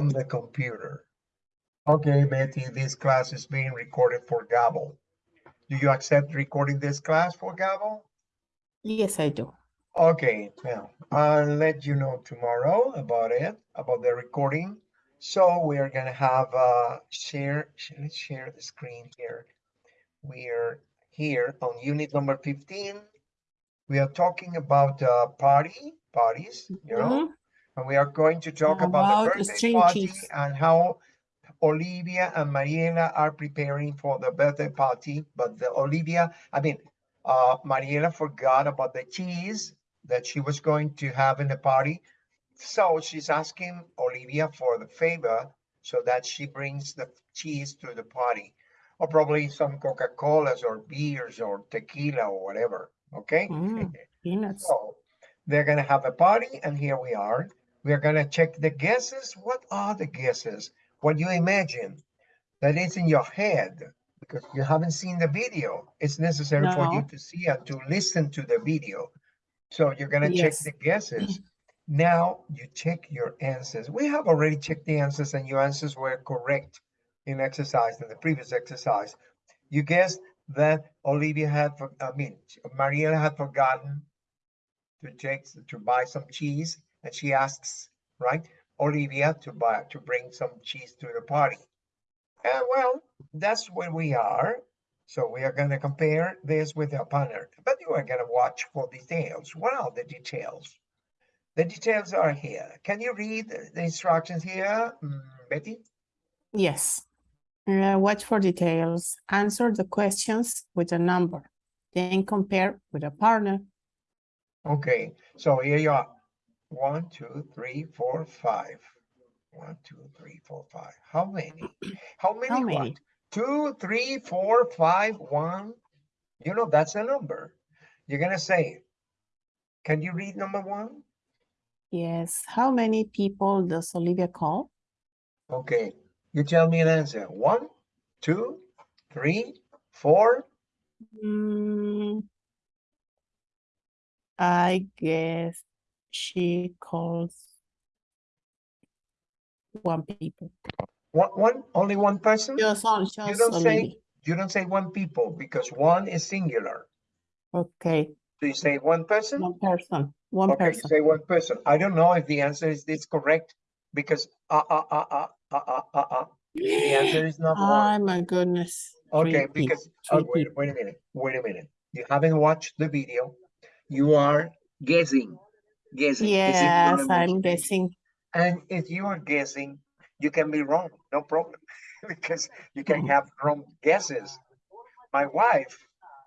on the computer. Okay, Betty, this class is being recorded for Gabo. Do you accept recording this class for Gabo? Yes, I do. Okay, now I'll let you know tomorrow about it, about the recording. So we are gonna have uh share, sh- let's share the screen here. We are here on unit number 15. We are talking about uh party, parties, you know, Mhm. And we are going to talk about the birthday party cheese. and how Olivia and Mariela are preparing for the birthday party, but the Olivia, I mean, uh, Mariela forgot about the cheese that she was going to have in the party. So she's asking Olivia for the favor so that she brings the cheese to the party. Or probably some Coca-Colas or beers or tequila or whatever, okay? Mm, Peanuts. So they're gonna have a party and here we are. We are gonna check the guesses. What are the guesses? What you imagine that is in your head because you haven't seen the video. It's necessary for you to see and to listen to the video. So you're gonna check the guesses. Now you check your answers. We have already checked the answers and your answers were correct in exercise, in the previous exercise. You guessed that Olivia had, for- I mean, Mariela had forgotten to take, to buy some cheese and she asks, right, Olivia to buy, to bring some cheese to the party. And well, that's where we are. So we are gonna compare this with our partner, but you are gonna watch for details. What are the details? The details are here. Can you read the the instructions here, mm, Betty? Yes. Uh, watch for details. Answer the questions with a number. Then compare with a partner. Okay, so here you are. One, two, three, four, five. One, two, three, four, five. How many? How many How what? many? Two, three, four, five, one. You know, that's a number. You're gonna say, can you read number one? Yes. How many people does Olivia call? Okay, you tell me an answer. One, two, three, four. Mm, I guess she calls one people. One, one, only one person? Just on, You don't say, you don't say one people because one is singular. Okay, Do you say one person? one person, one Okay, you person. say one person. I don't know if the answer is this correct because uh, uh, uh, uh, uh, uh, uh, uh. The answer is not Oh one. my goodness. Okay, peop- because, oh, three wait, wait a minute, wait a minute. You haven't watched the video. You are guessing, guessing. Is it your Yes, I'm guessing. And if you are guessing, you can be wrong, no problem, because you can have wrong guesses. My wife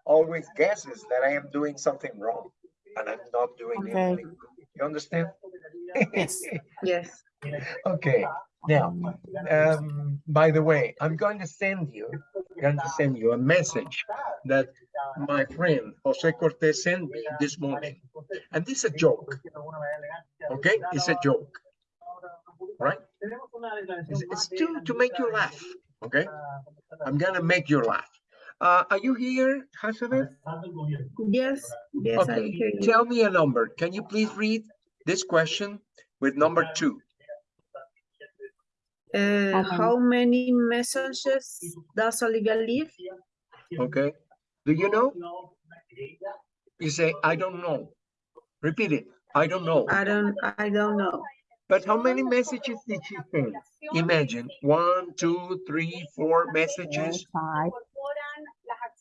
always guesses that I am doing something wrong, and I'm not doing Okay. anything. You understand? Yes. Yes. Okay, now, um, by the way, I'm going to send you, going to send you a message that my friend Jose Cortez sent me this morning. And this is a joke, okay? It's a joke, right? It's, it's to, to make you laugh, okay? I'm gonna make you laugh. Uh, are you here, Hazabeth? Yes. Yes, Okay, tell me a number. Can you please read this question with number two? Uh, How how many messages does Olivia leave? Okay, do you know? You say, I don't know. Repeat it, I don't know. I don't, I don't know. But how many messages did she send? Imagine, one, two, three, four messages. Five.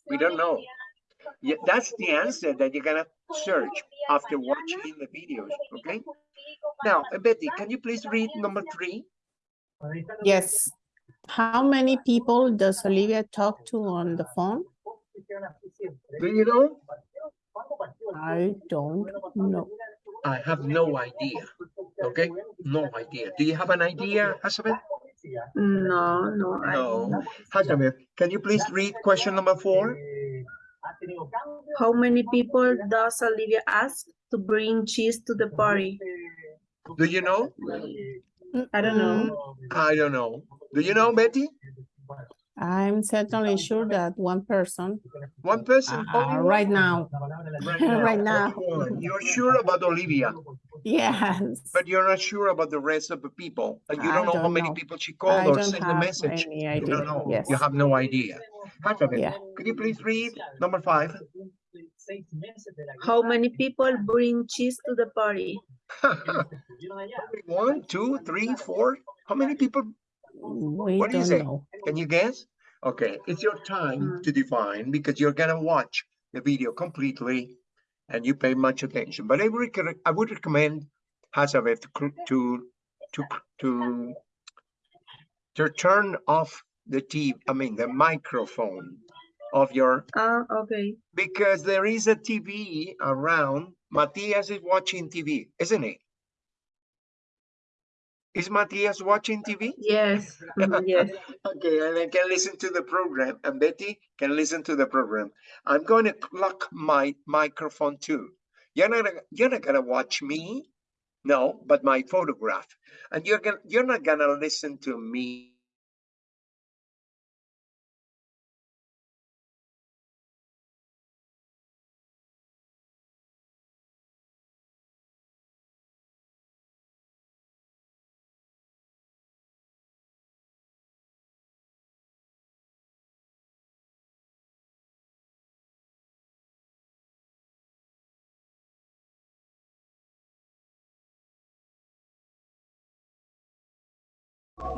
We don't know. Yeah, that's the answer that you're gonna search after watching the videos, okay? Now, Betty, can you please read number three? Yes. How many people does Olivia talk to on the phone? Do you know? I don't know. I have no idea, okay? No idea. Do you have an idea, Hazabeth? No, no, No. know. Can you please read question number four? How many people does Olivia ask to bring cheese to the party? Do you know? I don't know. I don't know. Do you know, Betty? I'm certainly sure that one person, One person, uh, only one? right now, Right now, right now. You're sure about Olivia? Yes. But you're not sure about the rest of the people, and you I don't know how many know. people she I called or sent the message. any You don't know. Yes. You have no idea. Hazabeth, Yeah. could you please read number five? How many people bring cheese to the party? One, two, three, four. How many people? We What do you don't say? know. Can you guess? Okay, it's your time to define because you're gonna watch the video completely and you pay much attention. But I would, I would recommend Hazabeth to, to, to, to, to turn off the TV, I mean, the microphone of your, Ah, okay. because there is a TV around. Matias is watching TV, isn't he? Is Matias watching TV? Yes, mhm, yes. Okay, and I can listen to the program, and Betty can listen to the program. I'm going to lock my microphone too. You're not, you're not gonna watch me, no, but my photograph, and you're gonna, you're not gonna listen to me.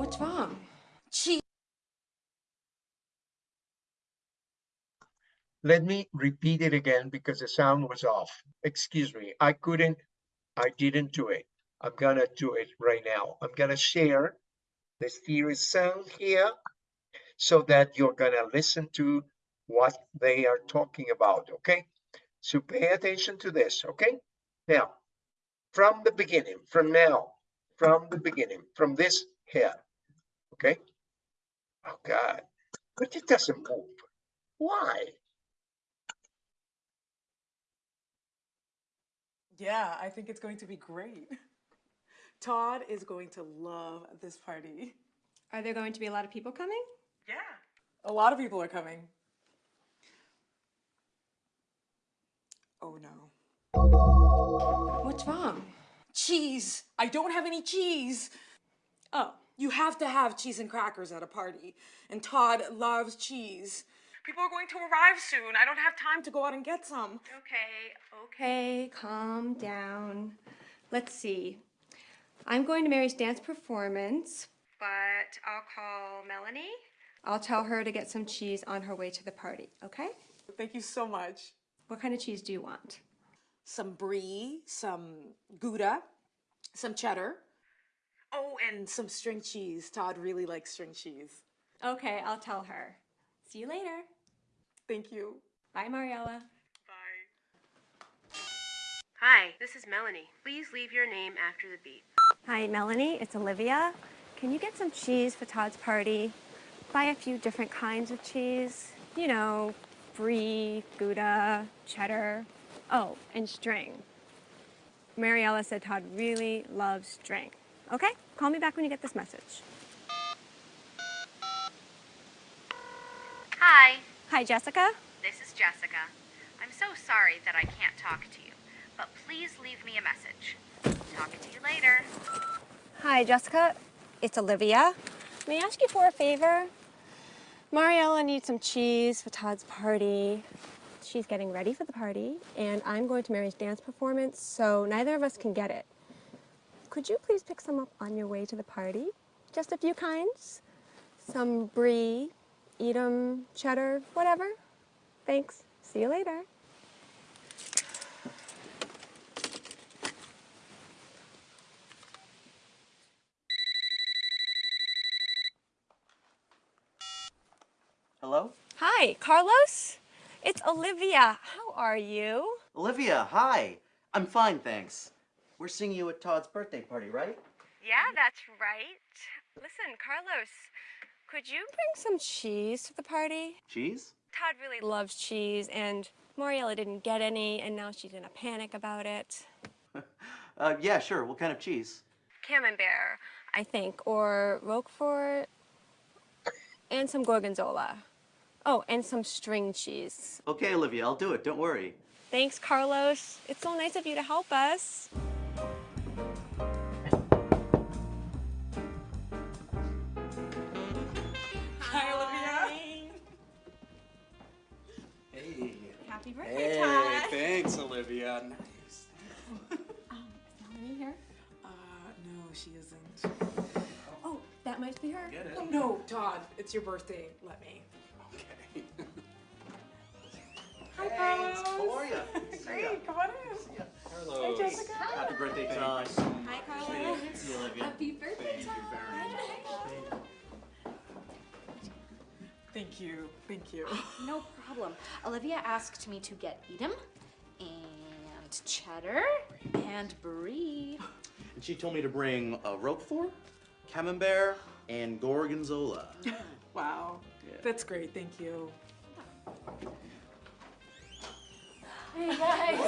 What's wrong? Cheese. Let me repeat it again because the sound was off. Excuse me, I couldn't, I didn't do it. I'm gonna do it right now. I'm gonna share the stereo sound here so that you're gonna listen to what they are talking about, okay? So pay attention to this, okay? Now, from the beginning, from now, from the beginning, from this here, okay? Oh God, but it doesn't move. Why? Yeah, I think it's going to be great. Todd is going to love this party. Are there going to be a lot of people coming? Yeah. A lot of people are coming. Oh no. What's wrong? Cheese! I don't have any cheese! Oh, you have to have cheese and crackers at a party. And Todd loves cheese. People are going to arrive soon. I don't have time to go out and get some. Okay, okay, calm down. Let's see. I'm going to Mary's dance performance, but I'll call Melanie. I'll tell her to get some cheese on her way to the party, okay? Thank you so much. What kind of cheese do you want? Some brie, some Gouda, some cheddar. Oh, and some string cheese. Todd really likes string cheese. Okay, I'll tell her. See you later. Thank you. Bye, Mariella. Bye. Hi, this is Melanie. Please leave your name after the beep. Hi, Melanie. It's Olivia. Can you get some cheese for Todd's party? Buy a few different kinds of cheese. You know, brie, Gouda, cheddar. Oh, and string. Mariella said Todd really loves string. Okay? Call me back when you get this message. Hi, Hi, Jessica. this is Jessica. I'm so sorry that I can't talk to you, but please leave me a message. Talk to you later. Hi, Jessica. It's Olivia. May I ask you for a favor? Mariella needs some cheese for Todd's party. She's getting ready for the party, and I'm going to Mary's dance performance, so neither of us can get it. Could you please pick some up on your way to the party? Just a few kinds. Some brie, Edam, cheddar, whatever. Thanks. See you later. Hello? Hi, Carlos. It's Olivia. How are you? Olivia, hi. I'm fine, thanks. We're seeing you at Todd's birthday party, right? Yeah, that's right. Listen, Carlos, could you bring some cheese to the party? Cheese? Todd really loves cheese, and Mariella didn't get any, and now she's in a panic about it. Uh, yeah, sure. What kind of cheese? Camembert, I think, or Roquefort, and some Gorgonzola. Oh, and some string cheese. Okay, Olivia, I'll do it. Don't worry. Thanks, Carlos. It's so nice of you to help us. Happy birthday, hey, Ty. thanks, Olivia. Nice. um, is Melanie here? Uh, no, she isn't. Oh, that might be her. Get it. Oh, no, Todd, it's your birthday. Let me. Okay. Hi, hey, Carlos. How are you? Great, come on in. Hello. Hey, Jessica. Happy birthday, Todd. Hi, Carlos. Happy birthday, Todd. Thank you. Thank you. No problem. Olivia asked me to get Edam and cheddar and brie. And she told me to bring a Roquefort, Camembert, and Gorgonzola. Wow. Yeah. That's great. Thank you. Hey guys.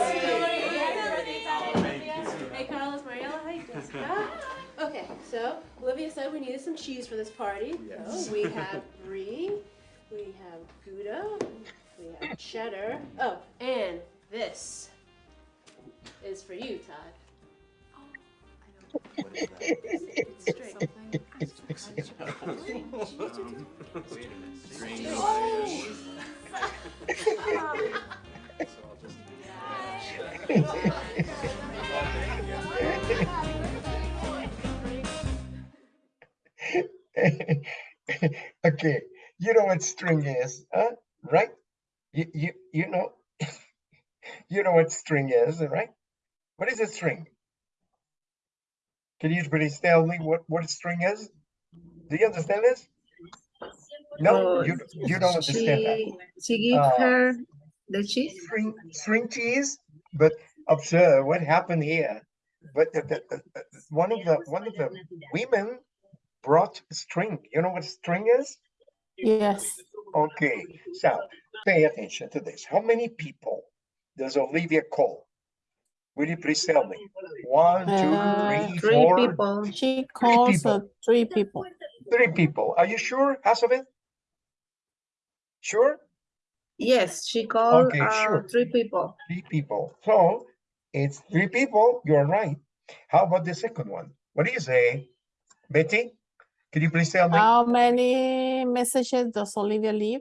Hey Carlos, Mariella, hi Jessica. Okay, so Olivia said we needed some cheese for this party. So we have brie, we have Gouda, we have cheddar. Oh, and this is for you, Todd. Oh, what is that? It's straight. Wait a minute. Strange. okay, you know what string is, huh? Right? You you you know you know what string is, right? What is a string? Can you please tell me what what a string is? Do you understand this? No, Oh, you you don't understand that. She, she give Uh, her the cheese? String string cheese, but observe what happened here. But the, the- the- one of the one of the women brought string. You know what string is? Yes. Okay, so pay attention to this. How many people does Olivia call? Will you please tell me? One, two, Uh, three, Three four, people. She calls people. uh, three people. three people. Are you sure, Hasabeth? Sure? Yes, she called Okay, uh, sure. three people. Three people. So it's three people. You're right. How about the second one? What do you say? Betty, can you please tell me? How many messages does Olivia leave?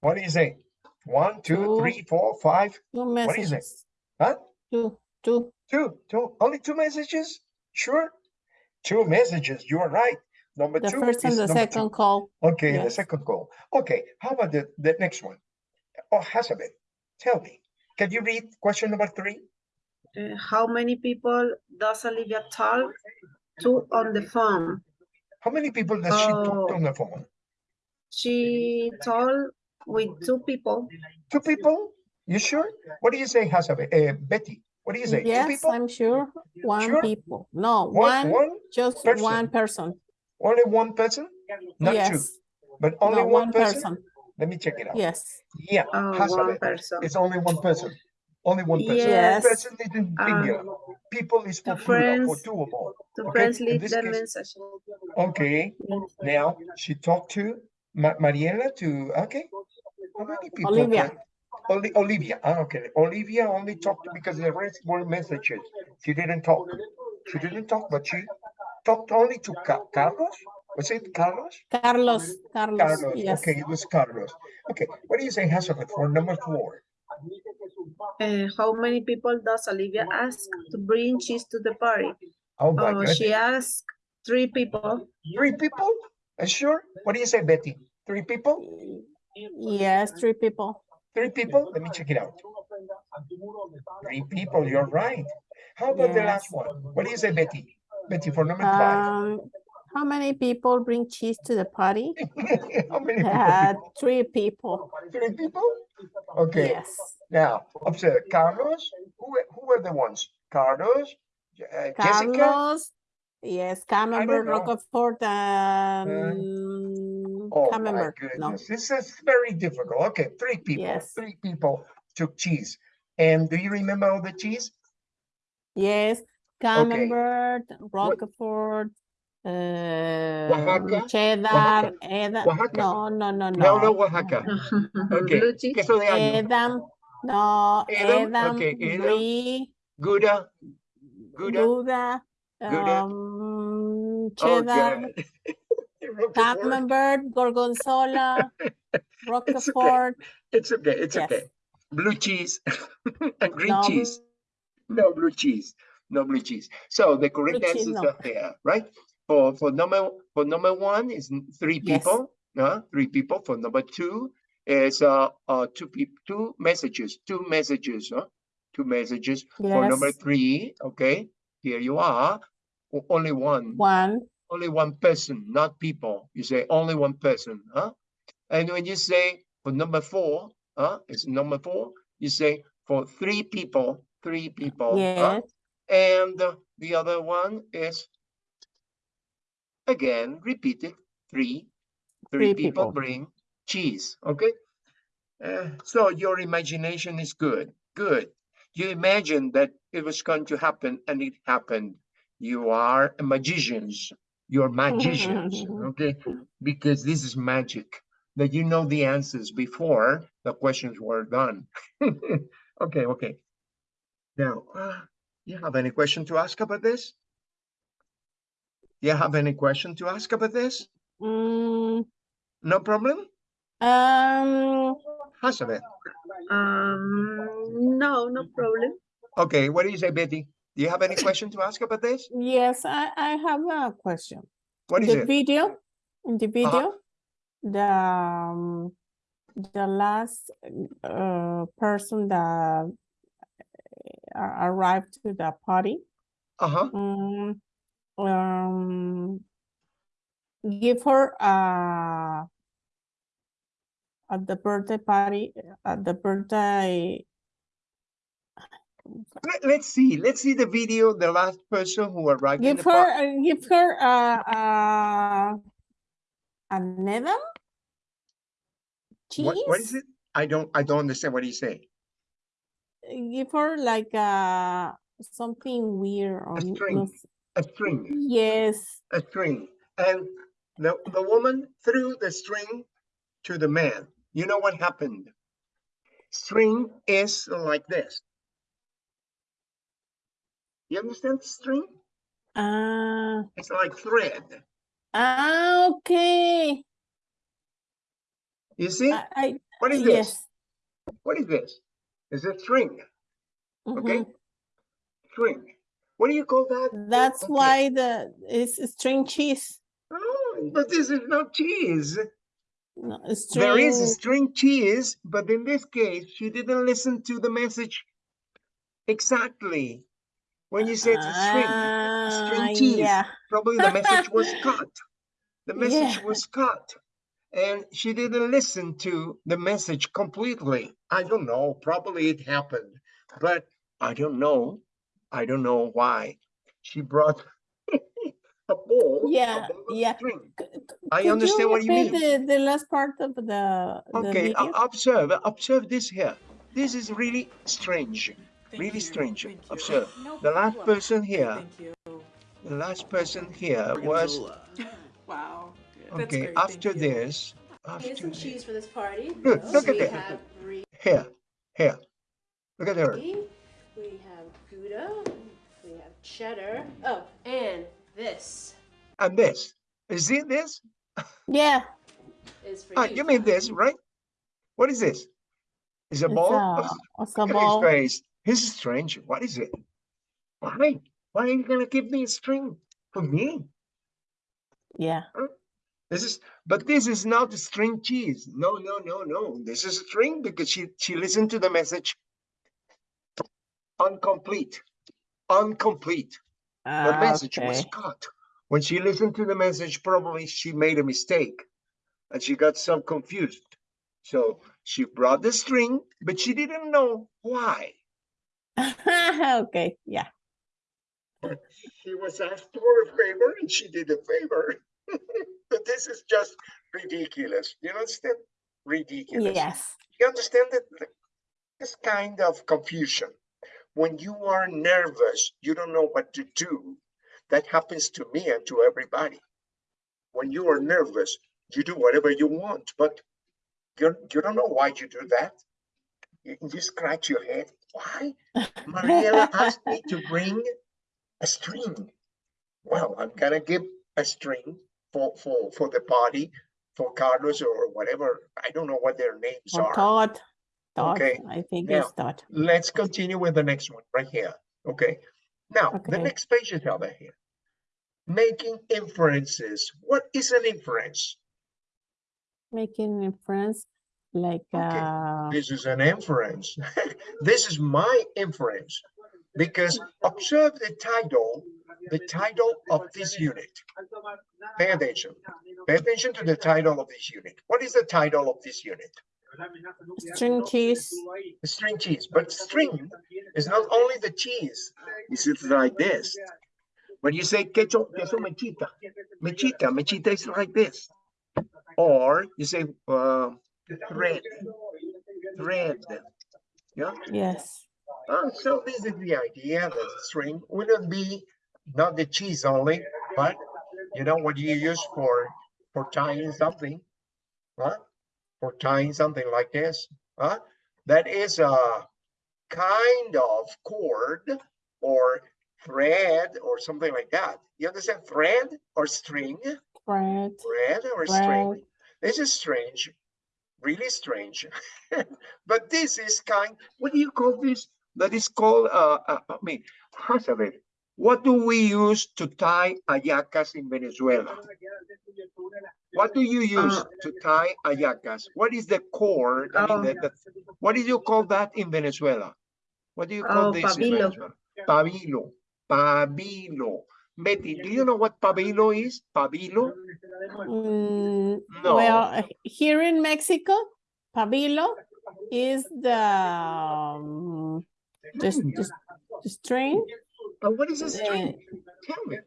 What do you say? One, two, Two. three, four, five. Two What is it? messages. Huh? Two, two. Two, two, only two messages? Sure. Two messages. You are right. Number The two first and is the number second two. call. Okay, the second call. Okay, how about the, the next one? Oh, Hasabeth, tell me. Can you read question number three? Uh, how many people does Olivia talk to on the phone? How many people does she talk Oh. on the phone? She told with two people. Two people? You sure? What do you say, Hasabeth? Uh, Betty, what do you say? Two Yes, people? I'm sure. One Sure? people. No, One, one, one? just person. one person. Only one person? Not two, but only No, one one person? person. Let me check it out. Yes. Yeah, Oh, one Hasabeth, person. it's only one person. Only one person. Yes. Person is in Um. People is for plural, for friends- two or more. Two Okay, friends in leave this the case- message. Okay, now she talked to Ma- Mariela to, okay. How many people? Olivia. can- Oli- Olivia, ah, okay. Olivia only talked because the rest were messages. She didn't talk. She didn't talk, but she talked only to Ca- Carlos? Was it Carlos? Carlos, Carlos, Carlos, yes. okay, it was Carlos. Okay, what do you say, Hasabeth, for number four? Uh, how many people does Olivia ask to bring cheese to the party? Oh my Oh, she asked three people. three people? Are sure? What do you say, Betty? Three people? Yes, three people. Three people? Let me check it out. Three people, you're right. How about the last one? What do you say, Betty? Betty, for number five? Um, how many people bring cheese to the party? How many Uh, people? three people. Three people? Okay, Yes. now, observe, Carlos, who, were- who were the ones? Carlos, uh, Jessica? Carlos, yes, Camembert, know. Roquefort, and Oh my Camembert. No, this is very difficult. Okay, three people, Yes. three people took cheese. And do you remember all the cheese? yes, Camembert, Roquefort, Oaxaca, uh, cheddar, Oaxaca, Edam. Oaxaca. No, no, no, No, no, no. Oaxaca. Okay, Blue queso de año, Edam, no, Edam, Edam, okay, Edam. brie, Gouda, Gouda. Gouda, Gouda. um, Cheddar, God. Roquefort. Camembert, Gorgonzola, okay. Roquefort. It's okay, it's Yes. okay. Blue cheese and green No, cheese. No blue cheese, no blue cheese. So the correct Blue cheese, answers no. are there, right? For, for number, for number one is three Yes. people, uh, three people. For number two is, uh, uh, two peop, two messages, two messages, huh? Two messages. For number three, okay, here you are. Only one, One, only one person, not people. You say only one person, huh? And when you say for number four, huh, it's number four, you say for three people, three people. huh? And the other one is again repeated three. Three Three people people. bring cheese. Okay. Uh, so your imagination is good. Good. You imagine that it was going to happen and it happened. You are magicians. You're magicians. okay. Because this is magic that you know the answers before the questions were done. okay. Okay. Now, uh, you have any question to ask about this? You have any question to ask about this? mm, No problem? um, Hazabeth. Um, no, no problem. Okay, what do you say, Betty? Do you have any question to ask about this? yes, I, I have a question. What is the it? video, in the Uh-huh. video, the um, the last uh person that uh, arrived to the party, Uh-huh. um, um, give her uh at the birthday party at the birthday. Let, let's see. Let's see the video. The last person who arrived Give her uh, give her uh uh a cheese. What, what is it? I don't I don't understand what he's saying. give her like uh something weird or n- string. no A string. yes A string. And the, the woman threw the string to the man. You know what happened? String is like this. You understand string? ah It's like thread. ah okay You see? I, I What is this? yes What is this? It's a string. Okay. mhm. String. What do you call that? that's Okay. why the it's string cheese Oh, but this is not cheese. no, There is a string string cheese, but in this case, she didn't listen to the message exactly. When you said string, ah string cheese, yeah probably the message was cut. The message Yeah. was cut. And she didn't listen to the message completely. I don't know. Probably it happened, but I don't know. I don't know why. She brought a ball. a Yeah, ball of yeah. string. C- I understand what you mean. the, the last part of the, the Okay, uh, video observe, observe this here. This is really strange, really strange. thank you. Observe. The last person here, the last person here was, Wow. Okay, after this, We need after some cheese for this party. Good, So look at we that. here, here. Look at her. we have Gouda, we have cheddar. Oh, and this And this. You see this? yeah is for Ah, you. you mean this, right? What is this? Is a it's ball? a, of- it's a Look at ball his face. This is strange. What is it? Why? Why are you gonna give me a string for me? yeah This is, but this is not a string cheese. No, no, no, no. This is a string because she she listened to the message. Incomplete, incomplete. The Ah, message was cut. When she listened to the message, probably she made a mistake, and she got so confused. So she brought the string, but she didn't know why. okay yeah She was asked for a favor, and she did a favor. but this is just ridiculous. You understand? Ridiculous. yes You understand that this kind of confusion, when you are nervous, you don't know what to do. That happens to me and to everybody. When you are nervous, you do whatever you want, but you, you don't know why you do that. You, you scratch your head. Why? Mariela asked me to bring a string. Well, I'm gonna give a string for, for, for the party, for Carlos or whatever. I don't know what their names or are. Todd Todd Okay, I think now- it's Todd Let's continue with the next one right here. Okay. Now, the next page is over here. making inferences. What is an inference? Making inference like, Okay. uh, This is an inference. This is my inference. Because observe the title, the title of this unit. Pay attention. Pay attention to the title of this unit. What is the title of this unit? string cheese, String cheese, but string is not only the cheese. It's like this. When you say queso, queso mechita, mechita, mechita is like this. Or you say uh, thread, thread. Yeah. yes. Uh, so this is the idea that the string wouldn't be not the cheese only, but you know what you use for for tying something, huh? For tying something like this, huh? That is a kind of cord or thread or something like that. You understand? Thread or string, Bread, thread or string. This is strange, really strange. but this is kind, what do you call this? That is called, uh, uh, I mean, Hazabeth, what do we use to tie hallacas in Venezuela? What do you use Uh, to tie hallacas? What is the cord? I mean, Oh. the, the, what do you call that in Venezuela? What do you call Oh, this in pabilo. Venezuela? Pabilo, pabilo. Betty, do you know what pabilo is? Pabilo? Mm, No. Well, uh, here in Mexico, pabilo is the, um, the, s- the the string. But what is a uh, string? Tell me.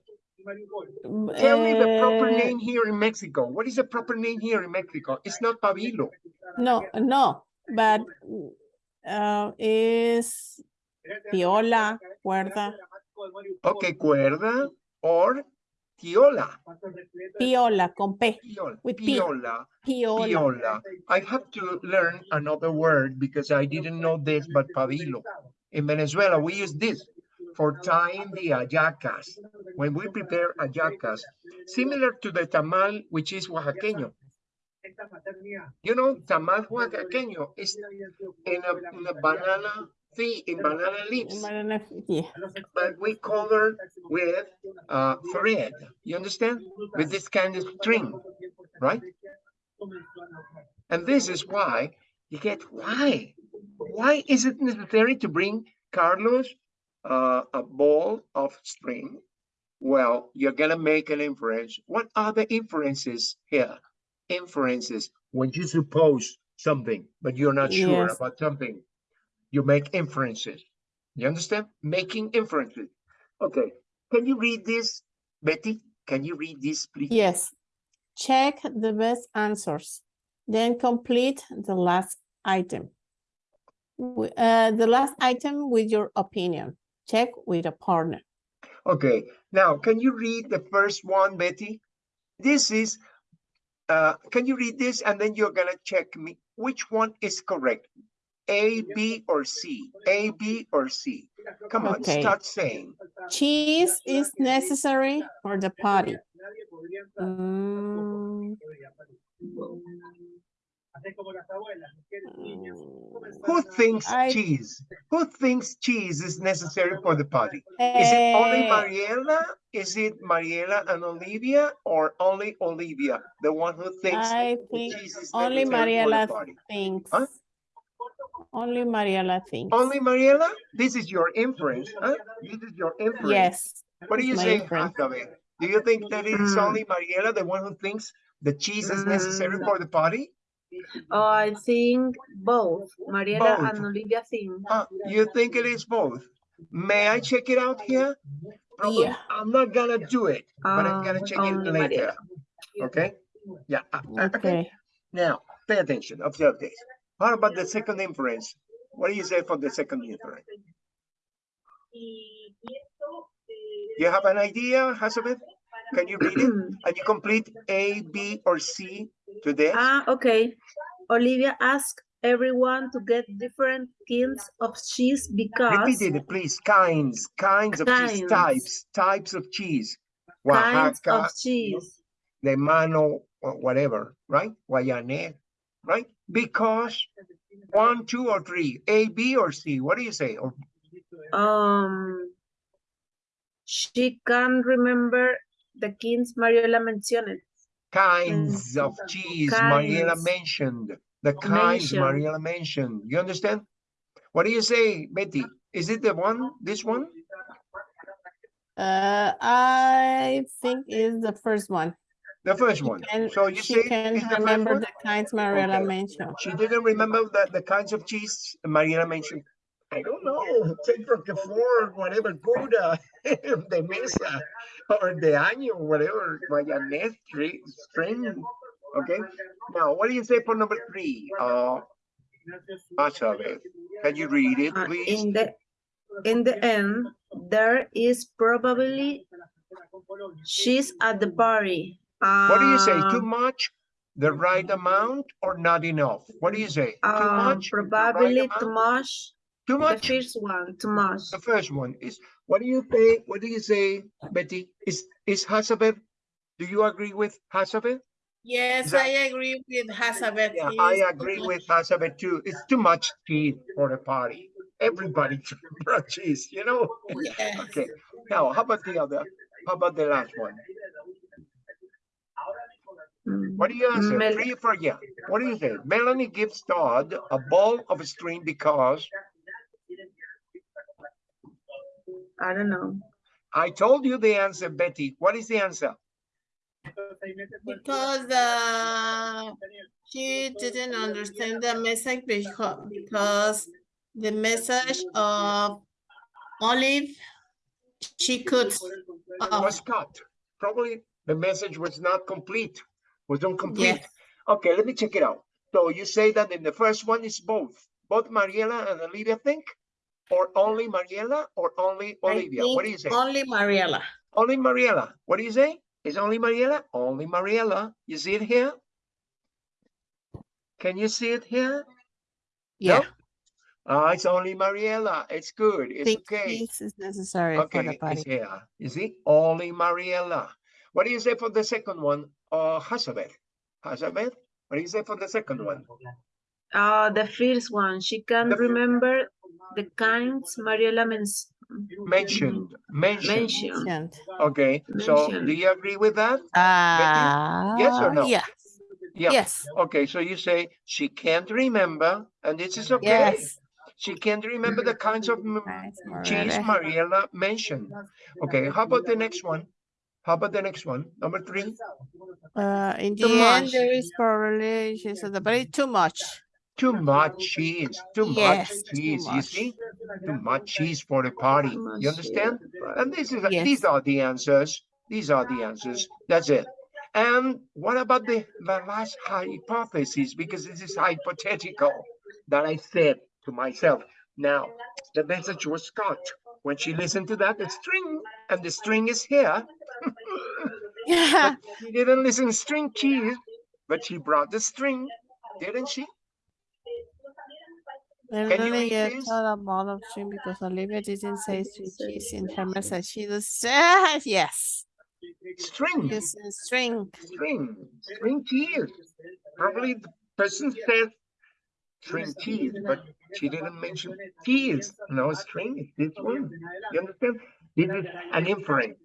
Tell me the proper uh, name here in Mexico. What is the proper name here in Mexico? It's not pabilo. No, no, but mm, uh, is piola, cuerda, Okay, cuerda or tiola. piola con P, Piola. With Piola. piola. Piola. I have to learn another word because I didn't know this, but pabilo. In Venezuela, we use this for tying the hallacas. When we prepare hallacas, similar to the tamal, which is oaxaqueño. You know, tamal oaxaqueño is in a, in a banana in banana leaves. Banana- Yeah, but we color with uh, thread. You understand? With this kind of string, right? And this is why you get why? Why is it necessary to bring Carlos uh, a ball of string? Well, you're gonna make an inference. What are the inferences here? Inferences when you suppose something, but you're not sure Yes. about something. You make inferences. You understand? Making inferences. Okay, can you read this, Betty? Can you read this, please? yes. Check the best answers, then complete the last item. Uh, the last item with your opinion. Check with a partner. Okay, now can you read the first one, Betty? This is, uh, can you read this and then you're gonna check me, which one is correct? A, B, or C? A, B, or C? Come on, Okay. start saying. Cheese is necessary for the party. Mm, Who thinks I- cheese? Who thinks cheese is necessary for the party? Is it only eh, Mariela? Is it Mariela and Olivia or only Olivia? The one who thinks I think cheese is only necessary for the Mariela thinks. Huh? Only Mariela thinks. Only Mariela? This is your inference, huh? This is your inference. Yes. What do it's you my say, inference. Jacobe? Do you think that it is Mm. only Mariela, the one who thinks the cheese is necessary Mm. for the party? Oh, I think both, Mariela Both. and Olivia think. Uh, you think it is both? May I check it out here? Probably, Yeah. I'm not gonna do it, but I'm gonna Um, check it later. Mariela. Okay? Yeah. uh, uh, okay. Okay. Now, pay attention, observe this. How about the second inference? What do you say for the second inference? You have an idea, Hazabeth? Can you read it? And you complete A, B, or C today? Ah, okay. Olivia asked everyone to get different kinds of cheese because Repeat it, please. Kinds, kinds of cheese, types, types of cheese. kinds Oaxaca, of cheese. de mano, whatever, right? Guayanés, right? Because one, two, or three, A, B, or C. What do you say? Or Um, she can't remember the kinds Mariela mentioned. Kinds of Mentioned. cheese Mariela mentioned. The kinds Mentioned. Mariela mentioned. You understand? What do you say, Betty? Is it the one, this one? Uh, I think is the first one. The first She one. can- So you she say can it's the remember the kinds Mariela Okay. mentioned. She didn't remember the, the kinds of cheese Mariela mentioned. I don't know, take Roquefort, whatever, Gouda, the Mesa, or de Año, whatever, Guayanés, string, string. Okay, now what do you say for number three? Uh, vamos a ver. Can you read it, Uh, please? in the in the end, there is probably she's at the party. What do you say? Too much, the right amount, or not enough? What do you say? Too uh, much, the right probably too much. Too The first one, too much. The first one is, what do you say, what do you say, Betty? Is, is Hazabeth, do you agree with Hazabeth? Yes, Is that- I agree with Hazabeth. Yeah, It I is too agree much. with Hazabeth too. It's too much cheese for a party. Everybody brought cheese, you know? Yes. Okay, now, how about the other? How about the last one? What do you answer? Mel- Three for yeah. What do you say? Melanie gives Todd a ball of string because I don't know. I told you the answer, Betty. What is the answer? Because uh, she didn't understand the message because, because the message of Olive, she could. uh, was cut. Probably the message was not complete, was incomplete. Yes. Okay, let me check it out. So you say that in the first one is both, both Mariela and Olivia think? Or only Mariela or only Olivia? What do you say? Only Mariela. Only Mariela. What do you say? Is only Mariela? Only Mariela. You see it here? Can you see it here? Yeah. Ah, it's only Mariela. It's good. It's think okay. this is necessary for the Okay, it's here. You see, only Mariela. What do you say for the second one? Uh, Hazabeth. Hazabeth, what do you say for the second one? Uh, the first one, she can The remember the kinds Mariela men- Mentioned, mentioned. mentioned. Mentioned. Okay, so do you agree with that? Ah, Yes or no? Yeah, Yeah. yes, Okay, so you say she can't remember, and this is okay. yes. She can't remember the kinds of m- Nice, cheese Mariela. Mariela mentioned. Okay, how about the next one? How about the next one? Number three? Uh, in Too the end, much. there is probably, she said, but it's too much. Too much cheese, too much Yes, too cheese, you see? Too much cheese for the party, you understand? for. And this is, Yes. these are the answers, these are the answers, that's it. And what about the, the last hypothesis, because this is hypothetical, that I said to myself. Now, the message was cut. When she listened to that, the string, and the string is here. Yeah, She didn't listen string cheese, but she brought the string, didn't she? and Can you then read get this? a lot of string because Olivia didn't say sweet cheese in her message. She just said, yes, String. it's a string. string, string cheese. Probably the person said string cheese, but she didn't mention cheese. No string, it's this one. You understand? This is an inference.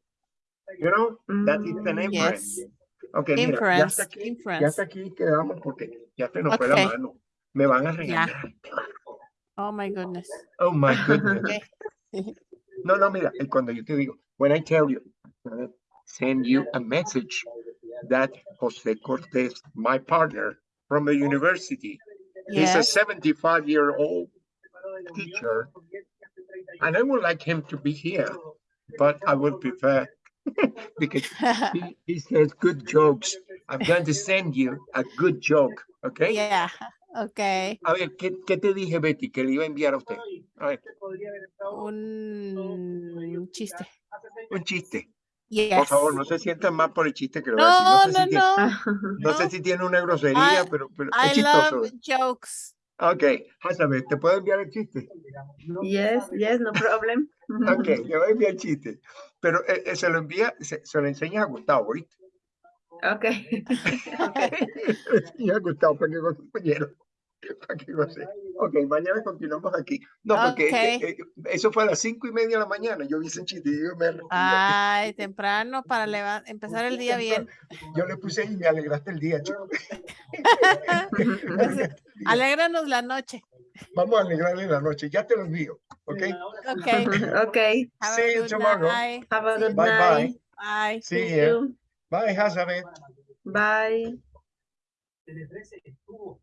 You know, that is an Mm, inference. Yes, Okay, mira, ya inference, hasta aquí, ya inference. hasta aquí quedamos porque ya se nos fue la mano. Me van a Ya. regañar. Oh my goodness. Oh my goodness. Okay. No, no, mira, cuando yo te digo, when I tell you, uh, send you a message that Jose Cortez, my partner from the university, he's a 75 year old teacher, and I would like him to be here, but I would prefer because he, he says good jokes. I'm going to send you a good joke, okay? yeah, okay. A ver, ¿qué, ¿qué te dije, Betty, que le iba a enviar a usted? A ver, Un chiste. un chiste. Por Yes. favor, no se sientan mal por el chiste que le voy a decir. No, No, sé, no, si, tiene, no. no sé no. si tiene una grosería, I- pero, pero es I chistoso. love jokes. Ok, Hazabeth, ¿te puedo enviar el chiste? Yes, yes, no problem. Ok, le voy a enviar el chiste. Pero eh, eh, se lo envía, se, se lo enseña a Gustavo, ¿oíste? Okay. Le enseña a Gustavo para que compañero. ¿Para qué cosa? Ok, mañana continuamos aquí. No, porque que, eh, eso fue a las cinco y media de la mañana. Yo vi ese chiste y yo me. Ay, temprano para empezar el día bien. Yo le puse y me alegraste el día, chico. Alégranos la noche. Vamos a alegrarle la noche. Ya te lo envío. Ok. Ok. Okay, Have See you tomorrow. night. have a good Bye night. bye. Bye. See See ya. you. Bye, Hazabeth. Bye. Tele 13 estuvo